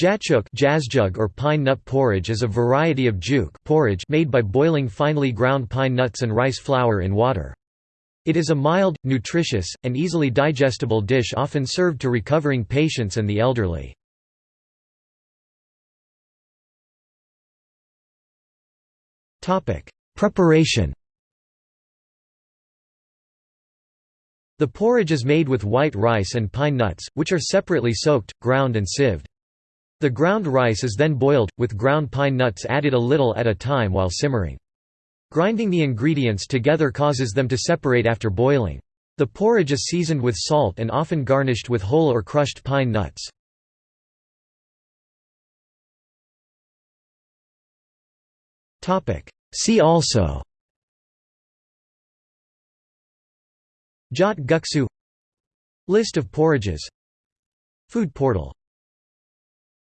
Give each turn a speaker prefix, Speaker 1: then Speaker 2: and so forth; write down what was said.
Speaker 1: Jatchuk jazzjug or pine nut porridge is a variety of juk porridge made by boiling finely ground pine nuts and rice flour in water. It is a mild, nutritious, and easily digestible dish often served to recovering patients and the elderly. Preparation The porridge is made with white rice and pine nuts, which are separately soaked, ground and sieved. The ground rice is then boiled, with ground pine nuts added a little at a time while simmering. Grinding the ingredients together causes them to separate after boiling. The porridge is seasoned with salt and often garnished with whole or crushed pine nuts. See also Jot guksu List of porridges Food portal